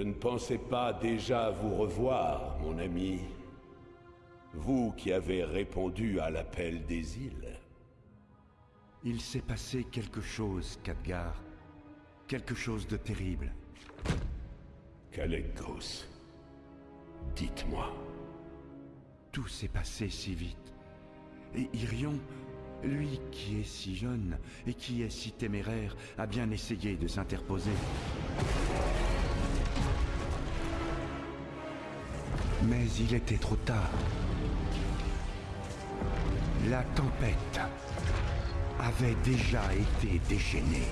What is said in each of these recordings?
Je ne pensais pas déjà vous revoir, mon ami. Vous qui avez répondu à l'appel des îles. Il s'est passé quelque chose, Khadgar. Quelque chose de terrible. Kalekos, dites-moi. Tout s'est passé si vite. Et Irion, lui qui est si jeune et qui est si téméraire, a bien essayé de s'interposer. Mais il était trop tard. La tempête avait déjà été déchaînée.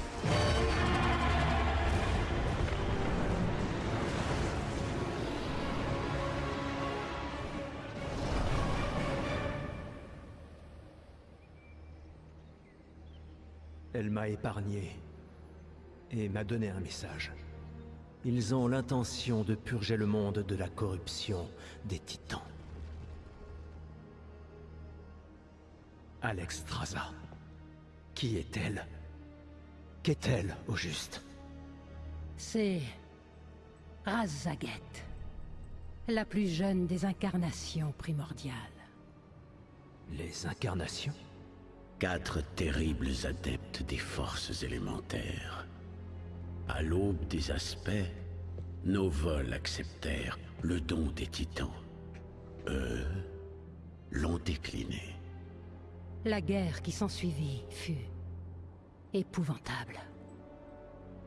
Elle m'a épargné et m'a donné un message. Ils ont l'intention de purger le monde de la corruption des titans. Alex Traza. Qui est-elle? Qu'est-elle, au juste? C'est... Razaget. La plus jeune des incarnations primordiales. Les incarnations? Quatre terribles adeptes des forces élémentaires. À l'aube des aspects, nos vols acceptèrent le don des titans. Eux l'ont décliné. La guerre qui s'ensuivit fut épouvantable.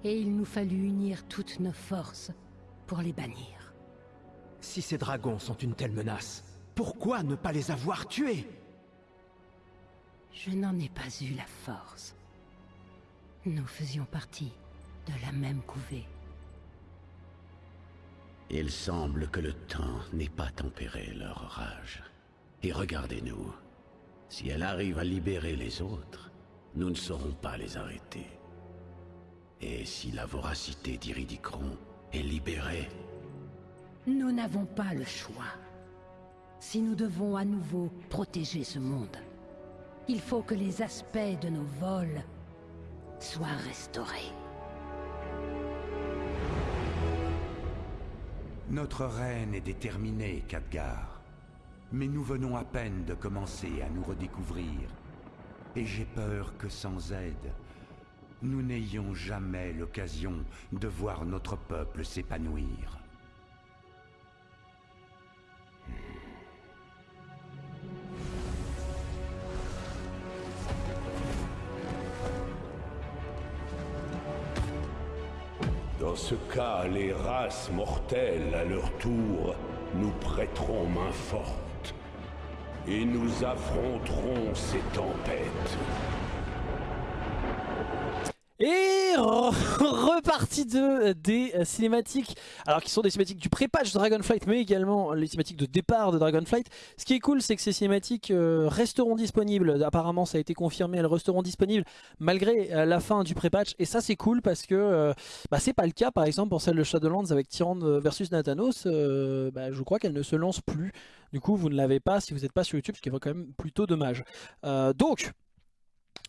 Et il nous fallut unir toutes nos forces pour les bannir. Si ces dragons sont une telle menace, pourquoi ne pas les avoir tués? Je n'en ai pas eu la force. Nous faisions partie de la même couvée. Il semble que le temps n'ait pas tempéré leur rage. Et regardez-nous. Si elle arrive à libérer les autres, nous ne saurons pas les arrêter. Et si la voracité d'Iridicron est libérée, Nous n'avons pas le choix. Si nous devons à nouveau protéger ce monde, il faut que les aspects de nos vols soient restaurés. Notre reine est déterminée, Khadgar. Mais nous venons à peine de commencer à nous redécouvrir. Et j'ai peur que sans aide, nous n'ayons jamais l'occasion de voir notre peuple s'épanouir. Ce cas, les races mortelles, à leur tour, nous prêteront main forte. Et nous affronterons ces tempêtes. repartie de des euh, cinématiques, alors qui sont des cinématiques du pré-patch Dragonflight, mais également les cinématiques de départ de Dragonflight. Ce qui est cool, c'est que ces cinématiques euh, resteront disponibles. Apparemment, ça a été confirmé, elles resteront disponibles malgré euh, la fin du pré-patch. Et ça, c'est cool parce que euh, bah, c'est pas le cas, par exemple, pour celle de Shadowlands avec Tyrande versus Nathanos. euh, bah, je crois qu'elle ne se lance plus. Du coup, vous ne l'avez pas si vous n'êtes pas sur YouTube, ce qui est quand même plutôt dommage. Euh, donc,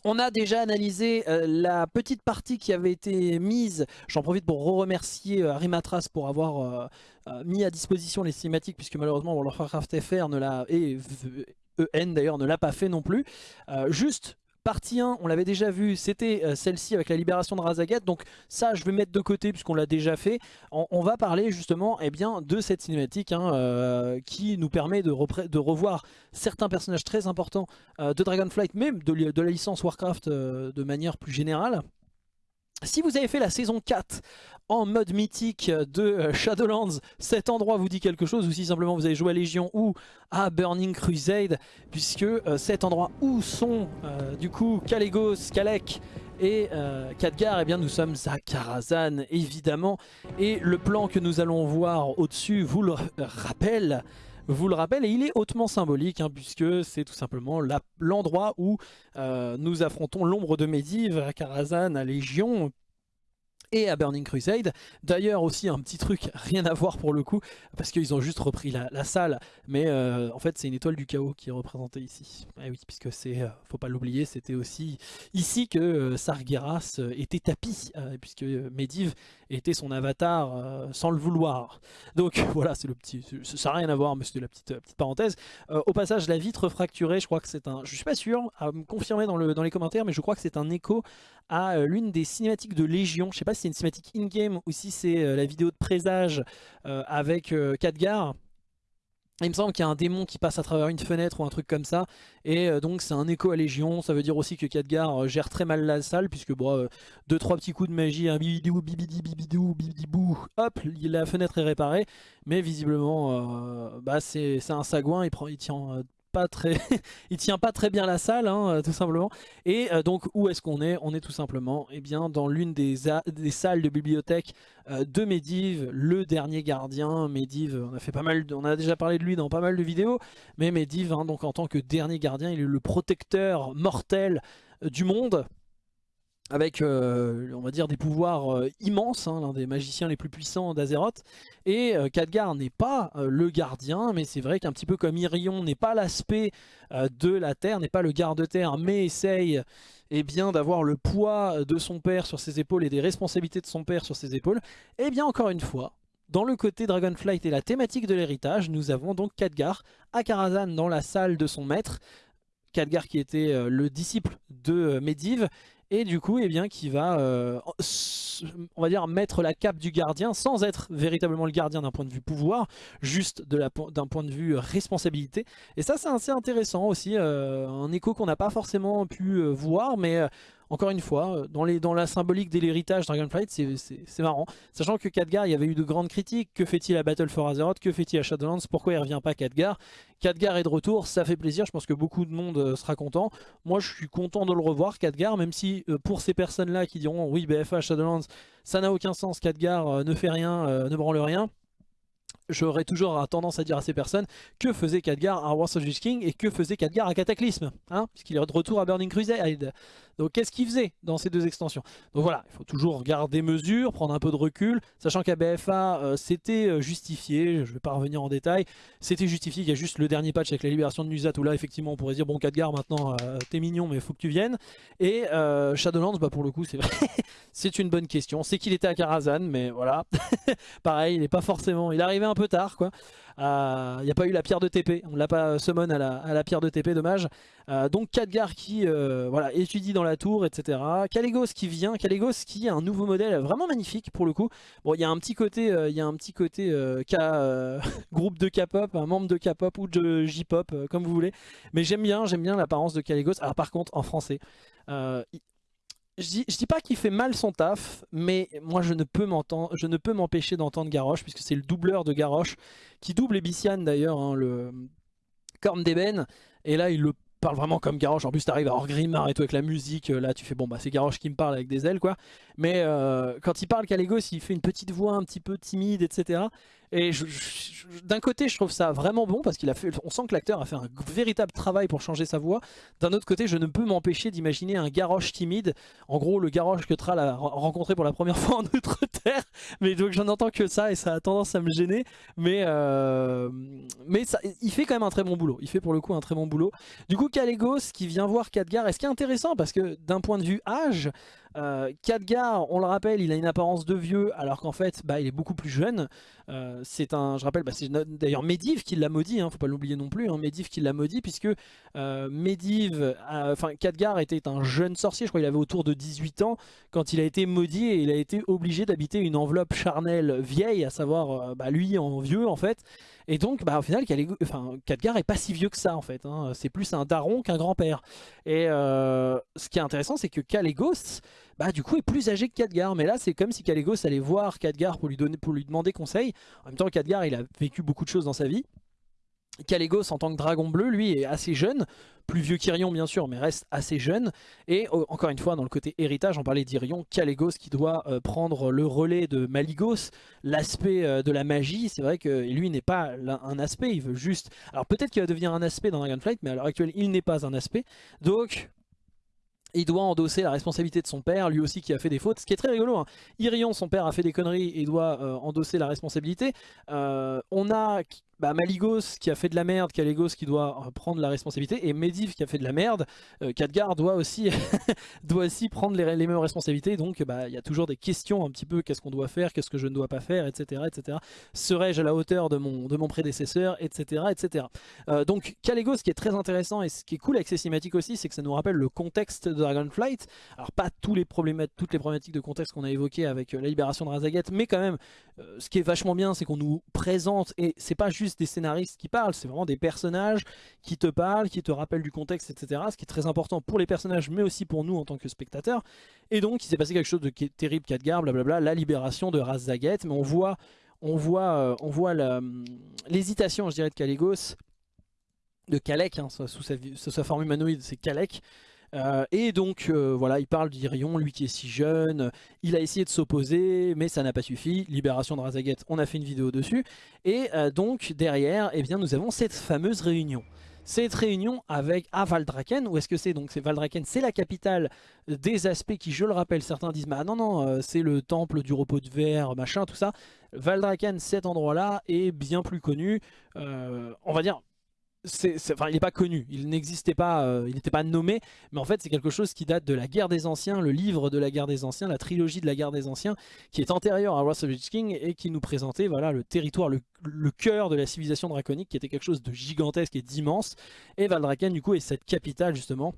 on a déjà analysé euh, la petite partie qui avait été mise. J'en profite pour remercier euh, Rimatras pour avoir euh, euh, mis à disposition les cinématiques, puisque malheureusement World of Warcraft FR ne l'a, et EN d'ailleurs ne l'a pas fait non plus. Juste, partie 1, on l'avait déjà vu, c'était euh, celle-ci avec la libération de Razagat. Donc ça, je vais mettre de côté puisqu'on l'a déjà fait. On, va parler justement eh bien, de cette cinématique hein, euh, qui nous permet de, revoir certains personnages très importants euh, de Dragonflight, même de, la licence Warcraft de manière plus générale. Si vous avez fait la saison 4 en mode mythique de euh, Shadowlands, cet endroit vous dit quelque chose, ou si simplement vous avez joué à Légion ou à Burning Crusade, puisque euh, cet endroit où sont euh, du coup Kalégos, Kalek et Khadgar, eh bien nous sommes à Karazhan évidemment, et le plan que nous allons voir au-dessus vous le rappelle, vous le rappelle, et il est hautement symbolique, hein, puisque c'est tout simplement l'endroit où euh, nous affrontons l'ombre de Medivh à Karazhan, à Légion, et à Burning Crusade. D'ailleurs aussi un petit truc, rien à voir pour le coup, parce qu'ils ont juste repris la, salle, mais euh, en fait c'est une étoile du chaos qui est représentée ici. Ah oui, puisque c'est, euh, faut pas l'oublier, c'était aussi ici que euh, Sargeras était tapis, puisque Medivh était son avatar sans le vouloir. Donc voilà, c'est le petit, ça rien à voir, mais c'était la petite, petite parenthèse. au passage, la vitre fracturée, je crois que c'est un, je suis pas sûr, à me confirmer dans, le, dans les commentaires, mais je crois que c'est un écho à l'une des cinématiques de Légion, je sais pas si c'est une cinématique in-game ou si c'est euh, la vidéo de présage euh, avec euh, Khadgar. Il me semble qu'il y a un démon qui passe à travers une fenêtre ou un truc comme ça. Et donc c'est un écho à Légion. Ça veut dire aussi que Khadgar gère très mal la salle. Puisque bon, deux trois petits coups de magie, un bibidou, bibidi, bibidou, bibidibou, hop, la fenêtre est réparée. Mais visiblement, bah, c'est un sagouin. Il, prend, il tient pas très, il tient pas très bien la salle, hein, euh, tout simplement. Et euh, donc où est-ce qu'on est? On est tout simplement, eh bien, dans l'une des, des, salles de bibliothèque euh, de Medivh, le dernier gardien. Medivh, on a fait pas mal, on a déjà parlé de lui dans pas mal de vidéos, mais Medivh, hein, donc en tant que dernier gardien, il est le protecteur mortel du monde avec, euh, on va dire, des pouvoirs euh, immenses, hein, l'un des magiciens les plus puissants d'Azeroth. Et euh, Khadgar n'est pas le gardien, mais c'est vrai qu'un petit peu comme Irion n'est pas l'aspect de la Terre, n'est pas le garde-terre, mais essaye eh bien d'avoir le poids de son père sur ses épaules et des responsabilités de son père sur ses épaules. Et eh bien encore une fois, dans le côté Dragonflight et la thématique de l'héritage, nous avons donc Khadgar à Karazhan dans la salle de son maître. Khadgar qui était le disciple de Medivh et du coup eh bien qui va euh, va dire mettre la cape du gardien sans être véritablement le gardien d'un point de vue pouvoir juste d'un point de vue responsabilité. Et ça c'est assez intéressant aussi euh, un écho qu'on n'a pas forcément pu euh, voir mais encore une fois, euh, dans, la symbolique de l'héritage Dragonflight, c'est marrant. Sachant que Khadgar, il y avait eu de grandes critiques. Que fait-il à Battle for Azeroth? Que fait-il à Shadowlands? Pourquoi il revient pas Khadgar? Khadgar est de retour, ça fait plaisir. Je pense que beaucoup de monde euh, sera content. Moi, je suis content de le revoir, Khadgar, même si euh, pour ces personnes-là qui diront oui, BFA, Shadowlands, ça n'a aucun sens, Khadgar ne fait rien, ne branle rien j'aurais toujours tendance à dire à ces personnes que faisait Khadgar à Wars of King et que faisait Khadgar à Cataclysme, hein, puisqu'il est de retour à Burning Crusade. Donc qu'est-ce qu'il faisait dans ces deux extensions? Donc voilà, il faut toujours garder mesure, prendre un peu de recul, sachant qu'à BFA euh, c'était euh, justifié, je ne vais pas revenir en détail, c'était justifié, il y a juste le dernier patch avec la libération de Nuzat où là effectivement on pourrait dire bon Khadgar maintenant euh, t'es mignon mais il faut que tu viennes. Et Shadowlands bah pour le coup c'est vrai, c'est une bonne question, c'est qu'il était à Karazhan mais voilà, pareil il n'est pas forcément, il est arrivé un peu tard quoi. Euh, il n'y a pas eu la pierre de TP, on l'a pas summon à la, à la, pierre de TP, dommage. Euh, donc Khadgar qui euh, voilà, étudie dans la tour, etc. Caligos qui vient, Caligos qui a un nouveau modèle vraiment magnifique pour le coup. Bon, il y a un petit côté, il y a un petit côté groupe de K-pop, un membre de K-pop ou de J-pop, comme vous voulez. Mais j'aime bien, j'aime bien l'apparence de Caligos. Alors par contre, en français, je dis, pas qu'il fait mal son taf, mais moi je ne peux m'empêcher d'entendre Garrosh, puisque c'est le doubleur de Garrosh, qui double Ebician d'ailleurs, hein, le Corne d'Eben, et là il le parle vraiment comme Garrosh, en plus t'arrives à Orgrimmar et tout avec la musique, là tu fais bon bah c'est Garrosh qui me parle avec des ailes quoi, mais euh, quand il parle Calegos il fait une petite voix un petit peu timide etc, et d'un côté, je trouve ça vraiment bon parce qu'il sent que l'acteur a fait un véritable travail pour changer sa voix. D'un autre côté, je ne peux m'empêcher d'imaginer un Garrosh timide. En gros, le Garrosh que Tral a rencontré pour la première fois en Outre-Terre. Mais donc, j'en entends que ça et ça a tendance à me gêner. Mais, euh, il fait quand même un très bon boulot. Il fait pour le coup un très bon boulot. Du coup, Calegos qui vient voir Khadgar. Et ce qui est intéressant parce que d'un point de vue âge, euh, Khadgar, on le rappelle, il a une apparence de vieux alors qu'en fait bah, il est beaucoup plus jeune. Euh, c'est un, je rappelle, bah, c'est d'ailleurs Medivh qui l'a maudit, hein, faut pas l'oublier non plus, hein, Medivh qui l'a maudit puisque euh, Medivh, enfin Khadgar était un jeune sorcier, je crois qu'il avait autour de 18 ans quand il a été maudit et il a été obligé d'habiter une enveloppe charnelle vieille, à savoir bah, lui en vieux en fait. Et donc, bah, au final, enfin, Khadgar est pas si vieux que ça, en fait. Hein. C'est plus un daron qu'un grand-père. Et euh, ce qui est intéressant, c'est que Kalégos, bah, du coup, est plus âgé que Khadgar. Mais là, c'est comme si Kalégos allait voir Khadgar pour lui, donner, pour lui demander conseil. En même temps, Khadgar, il a vécu beaucoup de choses dans sa vie. Kalégos en tant que dragon bleu, lui, est assez jeune, plus vieux qu'Irion bien sûr, mais reste assez jeune. Et oh, encore une fois, dans le côté héritage, on parlait d'Irion, Kalégos qui doit euh, prendre le relais de Maligos, l'aspect euh, de la magie. C'est vrai que lui n'est pas un aspect, il veut juste... Alors peut-être qu'il va devenir un aspect dans Dragonflight, mais à l'heure actuelle, il n'est pas un aspect. Donc il doit endosser la responsabilité de son père, lui aussi qui a fait des fautes, ce qui est très rigolo. Hein. Irion, son père, a fait des conneries et doit euh, endosser la responsabilité. Euh, on a bah, Maligos qui a fait de la merde, Caligos qui doit euh, prendre la responsabilité, et Medivh qui a fait de la merde, euh, Khadgar doit aussi, doit aussi prendre les, mêmes responsabilités, donc bah, il y a toujours des questions un petit peu, qu'est-ce qu'on doit faire, qu'est-ce que je ne dois pas faire, etc. etc. Serais-je à la hauteur de mon, de mon prédécesseur, etc. etc. Euh, donc Caligos, ce qui est très intéressant, et ce qui est cool avec ces cinématiques aussi, c'est que ça nous rappelle le contexte de Dragonflight, alors pas tous les toutes les problématiques de contexte qu'on a évoquées avec la libération de Razaget, mais quand même, ce qui est vachement bien, c'est qu'on nous présente, et c'est pas juste des scénaristes qui parlent, c'est vraiment des personnages qui te parlent, qui te rappellent du contexte, etc. Ce qui est très important pour les personnages, mais aussi pour nous en tant que spectateurs. Et donc, il s'est passé quelque chose de terrible, Khadgar, blablabla, la libération de Raz mais on voit, on voit, euh, on voit l'hésitation, je dirais, de Caligos, de Kalek, hein, sous, sa, sous sa forme humanoïde, c'est Kalek, euh, et donc euh, voilà, il parle d'Irion, lui qui est si jeune, il a essayé de s'opposer, mais ça n'a pas suffi. Libération de Razaget, on a fait une vidéo dessus. Et euh, donc derrière, eh bien, nous avons cette fameuse réunion. Cette réunion avec à Valdraken, où est-ce que c'est? Donc c'est Valdraken, c'est la capitale des aspects qui, je le rappelle, certains disent bah non non, c'est le temple du repos de verre, machin, tout ça. Valdraken, cet endroit-là est bien plus connu. on va dire il n'est pas connu, il n'existait pas, euh, il n'était pas nommé, mais en fait c'est quelque chose qui date de la guerre des anciens, le livre de la guerre des anciens, la trilogie de la guerre des anciens, qui est antérieure à Wrath of the King et qui nous présentait voilà, le territoire, le, cœur de la civilisation draconique, qui était quelque chose de gigantesque et d'immense, et Valdraken du coup est cette capitale justement,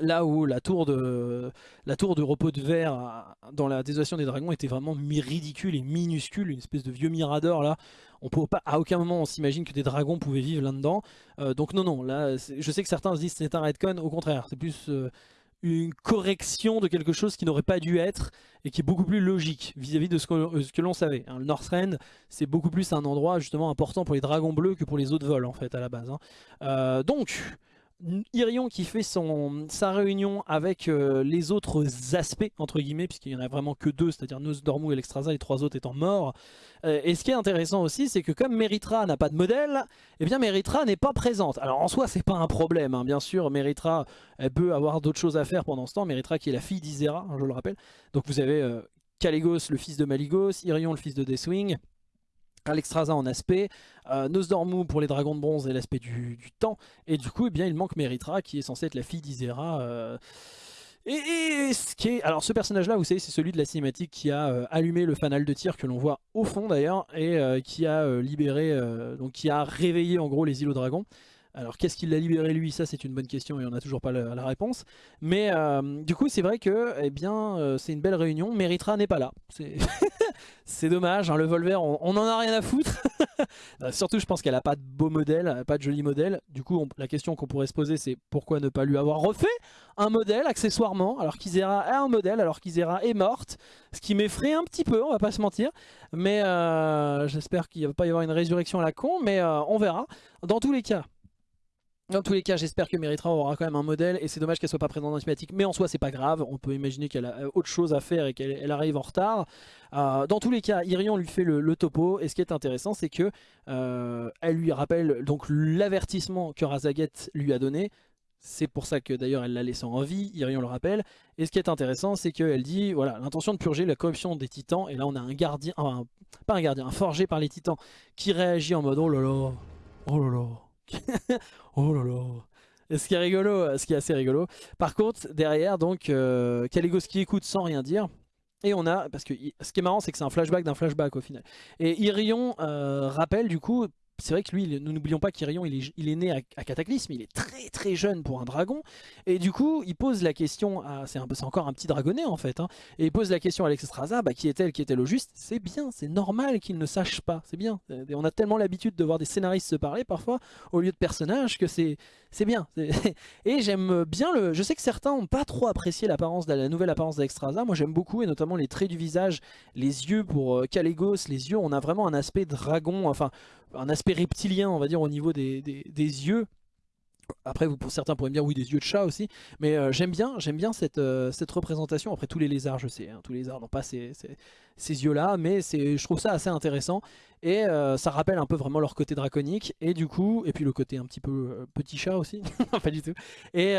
là où la tour de repos de verre dans la désolation des dragons était vraiment ridicule et minuscule, une espèce de vieux mirador là on peut pas, à aucun moment on s'imagine que des dragons pouvaient vivre là-dedans. Euh, donc non, non, là, je sais que certains se disent c'est un redcon, au contraire, c'est plus euh, une correction de quelque chose qui n'aurait pas dû être et qui est beaucoup plus logique vis-à-vis de ce que, euh, l'on savait. Hein. le Northrend, c'est beaucoup plus un endroit justement important pour les dragons bleus que pour les autres vols en fait à la base. Hein. donc... Irion qui fait son, sa réunion avec les autres aspects, entre guillemets, puisqu'il n'y en a vraiment que deux, c'est-à-dire Nosdormu et l'Extrasa, les trois autres étant morts, euh, et ce qui est intéressant aussi, c'est que comme Meritra n'a pas de modèle, eh bien Meritra n'est pas présente. Alors en soi, c'est pas un problème, hein. bien sûr, Meritra, elle peut avoir d'autres choses à faire pendant ce temps. Meritra qui est la fille d'Isera, hein, je le rappelle. Donc vous avez euh, Caligos, le fils de Maligos, Irion, le fils de Deathwing, Alexstrasza en aspect, euh, Nosdormu pour les dragons de bronze et l'aspect du, temps, et du coup eh bien, il manque Meritra qui est censée être la fille d'Isera. Euh, et, ce alors ce personnage là vous savez c'est celui de la cinématique qui a euh, allumé le fanal de tir que l'on voit au fond d'ailleurs et euh, qui a libéré, donc qui a réveillé en gros les îlots dragons. Alors qu'est-ce qui l'a libéré lui? Ça c'est une bonne question et on n'a toujours pas la, réponse. Mais du coup c'est vrai que eh bien c'est une belle réunion. Meritra n'est pas là. C'est dommage, hein, le Volver on, on, en a rien à foutre. Surtout je pense qu'elle a pas de beau modèle, pas de joli modèle. Du coup la question qu'on pourrait se poser c'est pourquoi ne pas lui avoir refait un modèle accessoirement, alors qu'Isera a un modèle, alors qu'Isera est morte, ce qui m'effraie un petit peu, on va pas se mentir, mais euh, j'espère qu'il va pas y avoir une résurrection à la con, mais euh, on verra. Dans tous les cas, dans tous les cas, j'espère que Meritra aura quand même un modèle et c'est dommage qu'elle soit pas présente dans la cinématique, mais en soi c'est pas grave, on peut imaginer qu'elle a autre chose à faire et qu'elle arrive en retard. Euh, dans tous les cas, Irion lui fait le, topo et ce qui est intéressant c'est que elle lui rappelle donc l'avertissement que Razaget lui a donné, c'est pour ça que d'ailleurs elle l'a laissé en vie, Irion le rappelle. Et ce qui est intéressant, c'est qu'elle dit, voilà, l'intention de purger la corruption des titans. Et là on a un gardien, pas un gardien, un forgé par les titans qui réagit en mode oh là là, oh là là, oh là là. ce qui est rigolo, ce qui est assez rigolo. Par contre, derrière, donc, euh, écoute sans rien dire. Et on a, parce que ce qui est marrant, c'est que c'est un flashback d'un flashback au final. Et Irion euh, rappelle du coup c'est vrai que lui, nous n'oublions pas qu'Irion, il est, il est né à, Cataclysme, il est très très jeune pour un dragon, et du coup, il pose la question, c'est encore un petit dragonnet en fait, hein, et il pose la question à Alexstrasza, bah, qui est-elle, qui est-elle au juste? C'est bien, c'est normal qu'il ne sache pas, c'est bien. on a tellement l'habitude de voir des scénaristes se parler parfois, au lieu de personnages, que c'est bien. Et j'aime bien le... Je sais que certains n'ont pas trop apprécié l'apparence la nouvelle apparence d'Alexstrasza, moi j'aime beaucoup, et notamment les traits du visage, les yeux pour euh, Calegos, les yeux, on a vraiment un aspect dragon, enfin un aspect reptilien, on va dire, au niveau des, yeux Après, vous, pour certains pourraient me dire oui des yeux de chat aussi, mais euh, j'aime bien, j'aime bien cette, euh, cette représentation. Après tous les lézards, je sais, hein, tous les lézards n'ont pas ces, ces- yeux-là, mais je trouve ça assez intéressant et euh, ça rappelle un peu vraiment leur côté draconique et du coup, et puis le côté un petit peu petit chat aussi, pas du tout. Et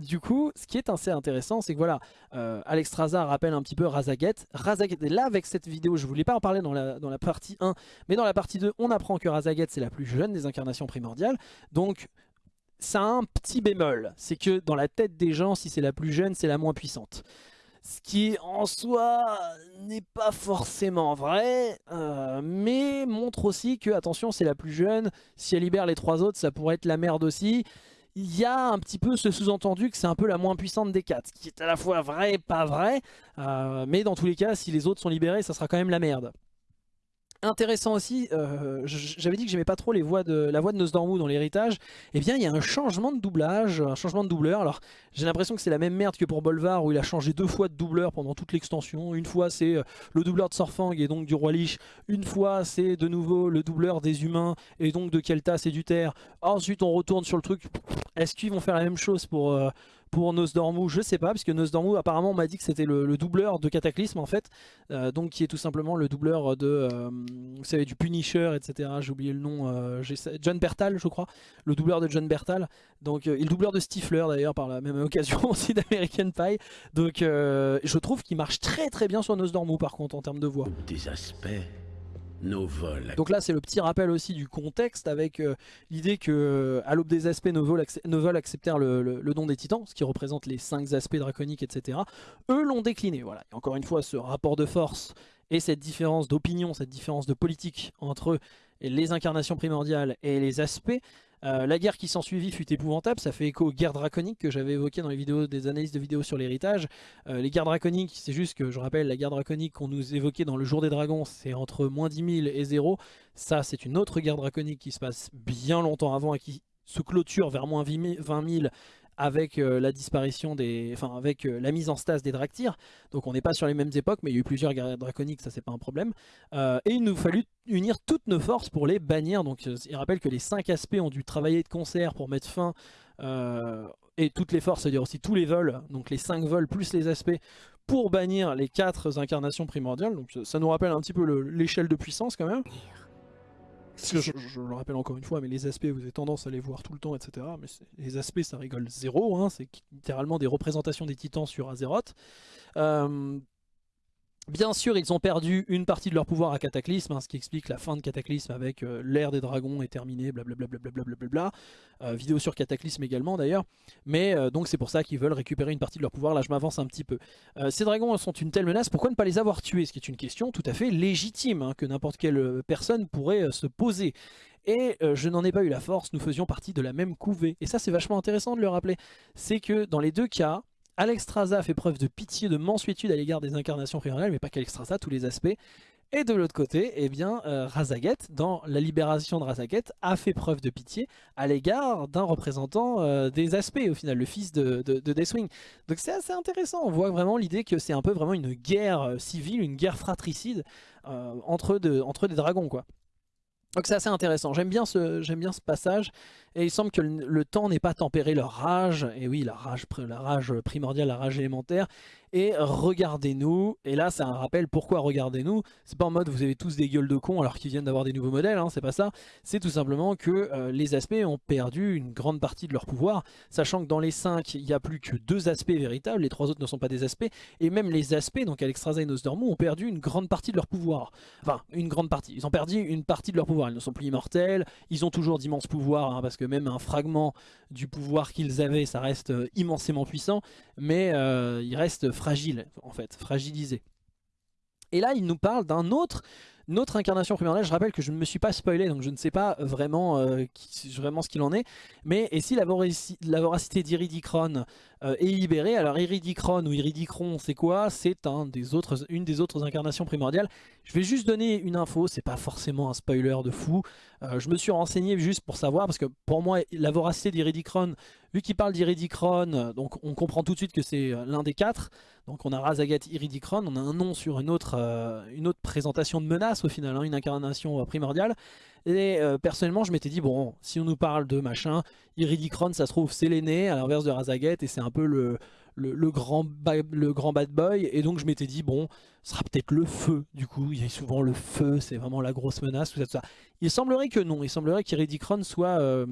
du coup, ce qui est assez intéressant, c'est que voilà, euh, Alexstrasza rappelle un petit peu Razaget. Razaget, et là avec cette vidéo, je voulais pas en parler dans la, dans la partie 1, mais dans la partie 2, on apprend que Razaget c'est la plus jeune des incarnations primordiales, donc ça a un petit bémol, c'est que dans la tête des gens, si c'est la plus jeune, c'est la moins puissante. Ce qui en soi n'est pas forcément vrai, euh, mais montre aussi que, attention, c'est la plus jeune, si elle libère les trois autres, ça pourrait être la merde aussi. Il y a un petit peu ce sous-entendu que c'est un peu la moins puissante des quatre, ce qui est à la fois vrai et pas vrai, euh, mais dans tous les cas, si les autres sont libérés, ça sera quand même la merde. Intéressant aussi, euh, j'avais dit que j'aimais pas trop les voix de, la voix de Nosdormu dans l'héritage, et bien il y a un changement de doublage, un changement de doubleur, alors j'ai l'impression que c'est la même merde que pour Bolvar où il a changé deux fois de doubleur pendant toute l'extension, une fois c'est euh, le doubleur de Sorfang et donc du Roi Lich, une fois c'est de nouveau le doubleur des humains et donc de Keltas et du Terre, ensuite on retourne sur le truc, est-ce qu'ils vont faire la même chose pour... euh, pour Nosdormu, je sais pas, parce que Nosdormu apparemment on m'a dit que c'était le, le doubleur de Cataclysme en fait, euh, donc qui est tout simplement le doubleur de, euh, vous savez, du Punisher, etc. J'ai oublié le nom, euh, John Bertal je crois, le doubleur de John Bertal, donc le doubleur de Stifler d'ailleurs par la même occasion aussi d'American Pie, donc je trouve qu'il marche très très bien sur Nosdormu par contre en termes de voix. Des aspects, Donc là, c'est le petit rappel aussi du contexte avec euh, l'idée que euh, à l'aube des aspects, accep- nos vols acceptèrent le, le- don des titans, ce qui représente les 5 aspects draconiques, etc. Eux l'ont décliné. Voilà. Encore une fois, ce rapport de force et cette différence d'opinion, cette différence de politique entre les incarnations primordiales et les aspects. Euh, la guerre qui s'en suivit fut épouvantable, ça fait écho aux guerres draconiques que j'avais évoquées dans les vidéos des analyses de vidéos sur l'héritage. Euh, les guerres draconiques, c'est juste que je rappelle, la guerre draconique qu'on nous évoquait dans le jour des dragons, c'est entre moins 10 000 et 0. Ça, c'est une autre guerre draconique qui se passe bien longtemps avant et qui se clôture vers moins 20 000 avec euh, la disparition des, enfin avec euh, la mise en stase des Draktyr. Donc on n'est pas sur les mêmes époques, mais il y a eu plusieurs guerres draconiques, ça c'est pas un problème. Euh, et il nous fallut unir toutes nos forces pour les bannir. Donc il rappelle que les cinq aspects ont dû travailler de concert pour mettre fin. et toutes les forces, c'est-à-dire aussi tous les vols, donc les 5 vols plus les aspects, pour bannir les 4 incarnations primordiales. Donc ça nous rappelle un petit peu le- l'échelle de puissance quand même. Parce que je, le rappelle encore une fois, mais les aspects, vous avez tendance à les voir tout le temps, etc. Mais les aspects, ça rigole zéro. hein, c'est littéralement des représentations des titans sur Azeroth. Euh, Bien sûr, ils ont perdu une partie de leur pouvoir à Cataclysme, hein, ce qui explique la fin de Cataclysme avec euh, l'ère des dragons est terminée, blablabla. Euh, vidéo sur Cataclysme également d'ailleurs. Mais euh, donc c'est pour ça qu'ils veulent récupérer une partie de leur pouvoir. Là, je m'avance un petit peu. Ces dragons sont une telle menace, pourquoi ne pas les avoir tués? Ce qui est une question tout à fait légitime hein, que n'importe quelle personne pourrait se poser. Et je n'en ai pas eu la force, nous faisions partie de la même couvée. Et ça, c'est vachement intéressant de le rappeler. C'est que dans les deux cas, Alexstrasza fait preuve de pitié, de mansuétude à l'égard des incarnations primordiales, mais pas qu'Alexstrasza, tous les aspects. Et de l'autre côté, eh bien, euh, Razaget, dans la libération de Razaget, a fait preuve de pitié à l'égard d'un représentant euh, des aspects, au final, le fils de, de, de Deathwing. Donc c'est assez intéressant, on voit vraiment l'idée que c'est un peu vraiment une guerre euh, civile, une guerre fratricide euh, entre, de- entre des dragons, quoi. Donc c'est assez intéressant, j'aime bien ce passage, et il semble que le, temps n'ait pas tempéré leur rage, et oui, la rage, la rage primordiale, la rage élémentaire, et regardez-nous, et là c'est un rappel, pourquoi regardez-nous? C'est pas en mode vous avez tous des gueules de cons alors qu'ils viennent d'avoir des nouveaux modèles, hein, c'est pas ça, c'est tout simplement que euh, les aspects ont perdu une grande partie de leur pouvoir, sachant que dans les 5, il n'y a plus que deux aspects véritables, les trois autres ne sont pas des aspects, et même les aspects, donc Alexstrasza et Nosdormu, ont perdu une grande partie de leur pouvoir. Enfin, une grande partie. Ils ont perdu une partie de leur pouvoir. Ils ne sont plus immortels. Ils ont toujours d'immenses pouvoirs, hein, parce que même un fragment du pouvoir qu'ils avaient, ça reste euh, immensément puissant, mais euh, ils restent fragiles, en fait, fragilisés. Et là, il nous parle d'un autre, une autre incarnation primordiale. Je rappelle que je ne me suis pas spoilé, donc je ne sais pas vraiment, euh, ce qu'il en est. Mais et si la, voraci- la voracité d'Iridicron euh, est libérée, alors Iridicron ou Iridicron, c'est quoi C'est un une des autres incarnations primordiales. Je vais juste donner une info, c'est pas forcément un spoiler de fou. Euh, je me suis renseigné juste pour savoir, parce que pour moi, la voracité d'Iridicron Vu qu'il parle d'Iridicron, donc on comprend tout de suite que c'est l'un des quatre. Donc on a Razagat Iridicron, on a un nom sur une autre, une autre présentation de menace au final, hein, une incarnation primordiale. Et personnellement je m'étais dit, bon, si on nous parle de machin, Iridicron ça se trouve c'est l'aîné à l'inverse de Razagat et c'est un peu le, grand bad boy. Et donc je m'étais dit, bon, ce sera peut-être le feu. Du coup, il y a souvent le feu, c'est vraiment la grosse menace, tout ça, ça. Il semblerait que non, il semblerait qu'Iridicron soit euh,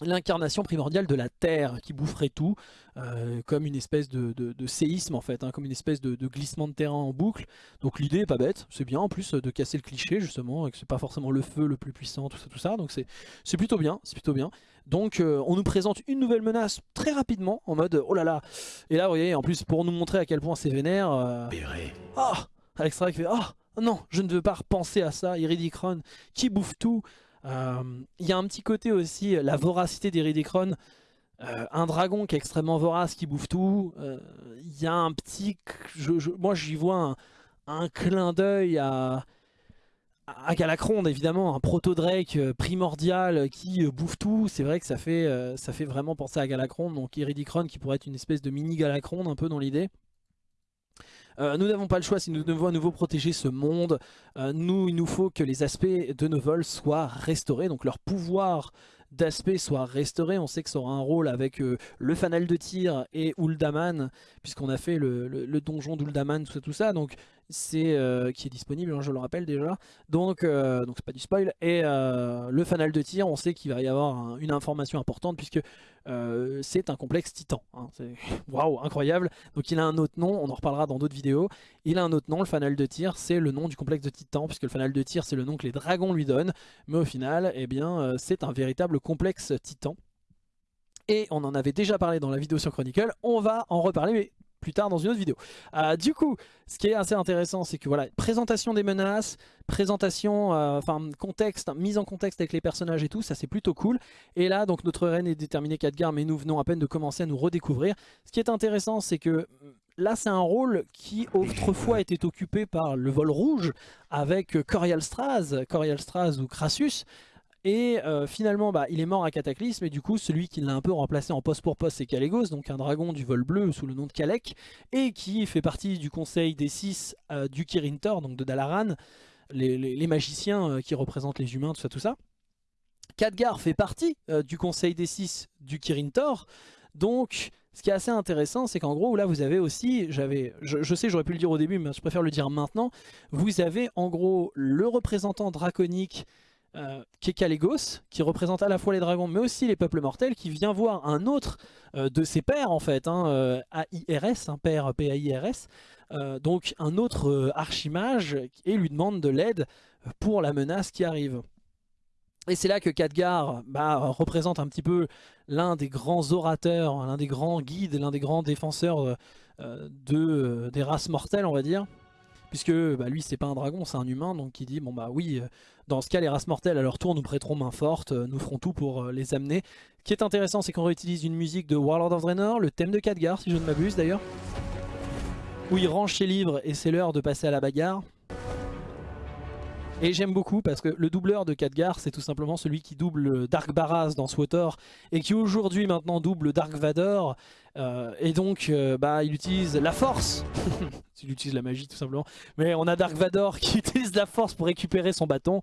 l'incarnation primordiale de la Terre qui boufferait tout, euh, comme une espèce de, séisme en fait, hein, comme une espèce de, glissement de terrain en boucle. Donc l'idée est pas bête, c'est bien en plus de casser le cliché justement, et que c'est pas forcément le feu le plus puissant, tout ça, tout ça. Donc c'est plutôt bien, c'est plutôt bien. Donc euh, on nous présente une nouvelle menace très rapidement, en mode oh là là. Et là vous voyez, en plus pour nous montrer à quel point c'est vénère. Euh... Oh Alex qui fait oh non, je ne veux pas repenser à ça, Iridicron qui bouffe tout. Euh, il y a un petit côté aussi, la voracité d'Iridicron. Euh, un dragon qui est extrêmement vorace, qui bouffe tout. Il y a un petit... moi j'y vois un, clin d'œil à à Galacron évidemment, un proto-Drake euh, primordial qui euh, bouffe tout, c'est vrai que ça fait, euh, vraiment penser à Galacron, donc Iridicron qui pourrait être une espèce de mini Galacron un peu dans l'idée. Nous n'avons pas le choix si nous devons à nouveau protéger ce monde. nous, il nous faut que les aspects de nos vols soient restaurés, donc leur pouvoir d'aspect soit restauré. On sait que ça aura un rôle avec le fanal de tir et Uldaman, puisqu'on a fait le, le donjon d'Uldaman, tout ça, tout ça. Donc c'est euh, qui est disponible, hein, je le rappelle déjà. Donc, euh, donc c'est pas du spoil. Et euh, le fanal de tir, on sait qu'il va y avoir une information importante puisque c'est un complexe titan. Hein. Waouh, incroyable. Donc il a un autre nom, on en reparlera dans d'autres vidéos. Il a un autre nom, le fanal de tir, c'est le nom du complexe de titan puisque le fanal de tir c'est le nom que les dragons lui donnent. Mais au final, eh bien, c'est un véritable complexe titan. Et on en avait déjà parlé dans la vidéo sur Chronicle, on va en reparler mais plus tard dans une autre vidéo. Euh, du coup, ce qui est assez intéressant, c'est que voilà, présentation des menaces, présentation, euh, enfin contexte, mise en contexte avec les personnages et tout, ça c'est plutôt cool. Et là, donc notre reine est déterminée Khadgar, mais nous venons à peine de commencer à nous redécouvrir. Ce qui est intéressant, c'est que là c'est un rôle qui autrefois était occupé par le vol rouge avec Corial Straz, Corial Straz ou Crassus. Et euh, finalement, bah, il est mort à Cataclysme, et du coup, celui qui l'a un peu remplacé en poste pour poste, c'est Kalégos, donc un dragon du vol bleu sous le nom de Kalek, et qui fait partie du conseil des six euh, du Kirintor, donc de Dalaran, les, magiciens euh, qui représentent les humains, tout ça, tout ça. Khadgar fait partie du conseil des six du Kirintor, donc... Ce qui est assez intéressant, c'est qu'en gros, là, vous avez aussi, j'avais, je, sais, j'aurais pu le dire au début, mais je préfère le dire maintenant, vous avez en gros le représentant draconique euh, qui est qui représente à la fois les dragons mais aussi les peuples mortels, qui vient voir un autre euh, de ses pères en fait, hein, euh, AIRS, un père PAIRS, donc un autre archimage, et lui demande de l'aide pour la menace qui arrive. Et c'est là que Khadgar bah, représente un petit peu l'un des grands orateurs, l'un des grands guides, l'un des grands défenseurs de, des races mortelles on va dire puisque bah, lui c'est pas un dragon, c'est un humain, donc il dit bon bah oui, euh, dans ce cas les races mortelles à leur tour nous prêteront main forte, euh, nous ferons tout pour euh, les amener. Ce qui est intéressant c'est qu'on réutilise une musique de Warlord of Draenor, le thème de Khadgar si je ne m'abuse d'ailleurs, où il range ses livres et c'est l'heure de passer à la bagarre. Et j'aime beaucoup parce que le doubleur de Khadgar, c'est tout simplement celui qui double Dark Baraz dans SWTOR et qui aujourd'hui maintenant double Dark Vador. Euh, et donc, euh, bah, il utilise la force. il utilise la magie tout simplement. Mais on a Dark Vador qui utilise la force pour récupérer son bâton.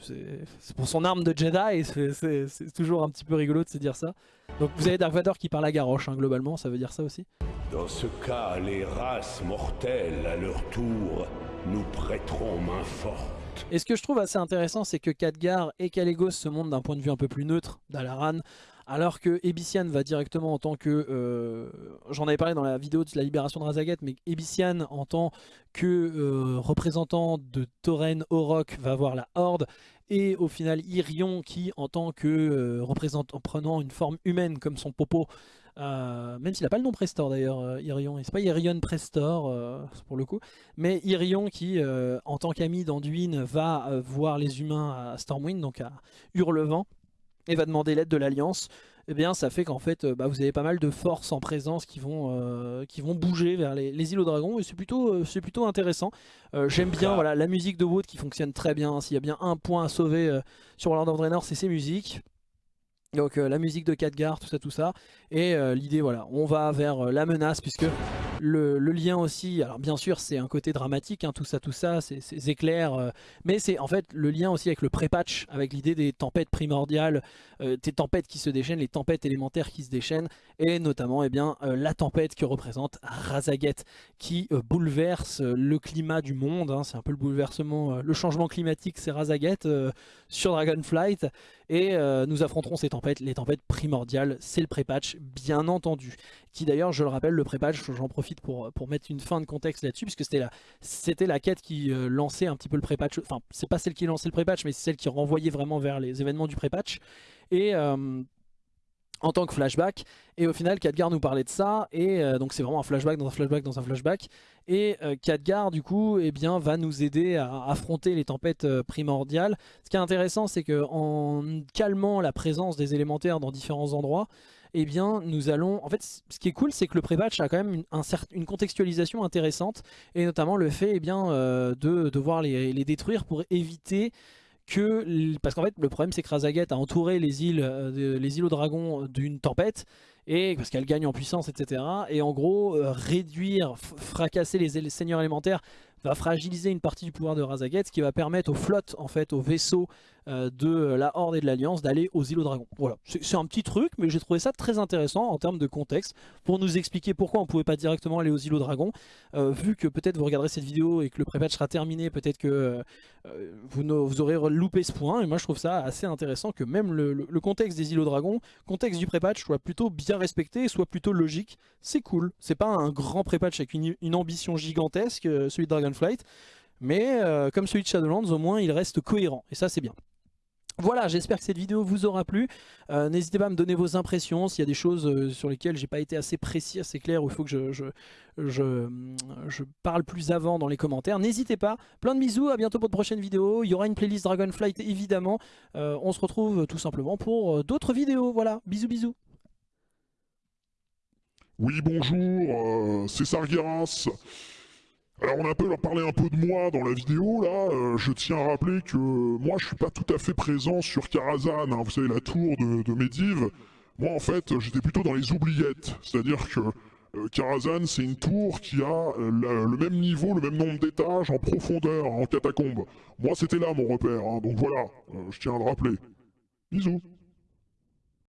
C'est pour son arme de Jedi, c'est toujours un petit peu rigolo de se dire ça. Donc vous avez Dark Vador qui parle à Garrosh, hein, globalement, ça veut dire ça aussi. Dans ce cas, les races mortelles, à leur tour, nous prêteront main forte. Et ce que je trouve assez intéressant, c'est que Khadgar et Kalégos se montrent d'un point de vue un peu plus neutre d'Alaran, alors que Ebician va directement en tant que... Euh, j'en avais parlé dans la vidéo de la libération de Razagat, mais Ebician en tant que euh, représentant de Tauren Orok va voir la Horde, et au final Irion qui en tant que euh, représentant prenant une forme humaine comme son popo euh, même s'il n'a pas le nom Prestor d'ailleurs, euh, Irion. C'est pas Irion Prestor euh, pour le coup. Mais Irion qui, en tant qu'ami d'Anduin, va voir les humains à Stormwind, donc à Hurlevent, et va demander l'aide de l'Alliance. Eh bien ça fait qu'en fait bah, vous avez pas mal de forces en présence qui vont, qui vont bouger vers les, îles aux dragons et c'est plutôt, plutôt intéressant. J'aime bien voilà, la musique de Wood qui fonctionne très bien. S'il y a bien un point à sauver sur World of Draenor c'est ses musiques. Donc la musique de Khadgar, tout ça, tout ça. Et l'idée, voilà, on va vers la menace puisque le, lien aussi, alors bien sûr c'est un côté dramatique, hein, tout ça, tout ça, c'est éclair, euh, mais c'est en fait le lien aussi avec le pré-patch, avec l'idée des tempêtes primordiales, euh, des tempêtes qui se déchaînent, les tempêtes élémentaires qui se déchaînent, et notamment eh bien, euh, la tempête que représente Razaget, qui bouleverse le climat du monde, hein, c'est un peu le bouleversement, le changement climatique c'est Razaget sur Dragonflight, et nous affronterons ces tempêtes, les tempêtes primordiales, c'est le pré-patch bien entendu, qui d'ailleurs je le rappelle, le pré-patch, j'en profite pour, pour mettre une fin de contexte là-dessus, puisque c'était la, c'était la quête qui euh, lançait un petit peu le pré-patch, enfin c'est pas celle qui lançait le pré-patch, mais c'est celle qui renvoyait vraiment vers les événements du pré-patch. Et euh, en tant que flashback et au final Khadgar nous parlait de ça et euh, donc c'est vraiment un flashback dans un flashback dans un flashback. Et euh, Khadgar du coup eh bien, va nous aider à affronter les tempêtes primordiales. Ce qui est intéressant c'est que en calmant la présence des élémentaires dans différents endroits eh bien nous allons... En fait ce qui est cool c'est que le pré-patch a quand même une, contextualisation intéressante et notamment le fait eh euh, de devoir les, détruire pour éviter que... Parce qu'en fait le problème c'est que Razaget a entouré les îles, euh, les îles aux dragons d'une tempête et parce qu'elle gagne en puissance etc. Et en gros euh, réduire, fracasser les seigneurs élémentaires va fragiliser une partie du pouvoir de Razaget, ce qui va permettre aux flottes, en fait, aux vaisseaux euh, de la Horde et de l'Alliance d'aller aux îlots dragons. Voilà, c'est un petit truc, mais j'ai trouvé ça très intéressant en termes de contexte, pour nous expliquer pourquoi on pouvait pas directement aller aux îlots dragons, euh, vu que peut-être vous regarderez cette vidéo et que le pré-patch sera terminé, peut-être que euh, vous, vous, aurez loupé ce point, et moi je trouve ça assez intéressant que même le, contexte des îlots dragons, contexte du pré-patch, soit plutôt bien respecté, soit plutôt logique, c'est cool, c'est pas un grand pré-patch avec une, une, ambition gigantesque, celui de Dragonflight, mais comme celui de Shadowlands, au moins il reste cohérent, et ça c'est bien. Voilà, j'espère que cette vidéo vous aura plu. Euh, n'hésitez pas à me donner vos impressions, s'il y a des choses euh, sur lesquelles j'ai pas été assez précis, assez clair, ou il faut que je, je, je, parle plus avant dans les commentaires. N'hésitez pas, plein de bisous, à bientôt pour de prochaines vidéos. Il y aura une playlist Dragonflight évidemment. Euh, on se retrouve tout simplement pour d'autres vidéos. Voilà, bisous bisous. Oui, bonjour, c'est Sargeras. Alors on a un peu parlé un peu de moi dans la vidéo là, euh, je tiens à rappeler que moi je suis pas tout à fait présent sur Karazhan, hein. vous savez la tour de, de Medivh. Moi en fait j'étais plutôt dans les oubliettes, c'est-à-dire que euh, Karazhan c'est une tour qui a euh, le même niveau, le même nombre d'étages en profondeur, en catacombe. Moi c'était là mon repère, hein. donc voilà, je tiens à le rappeler. Bisous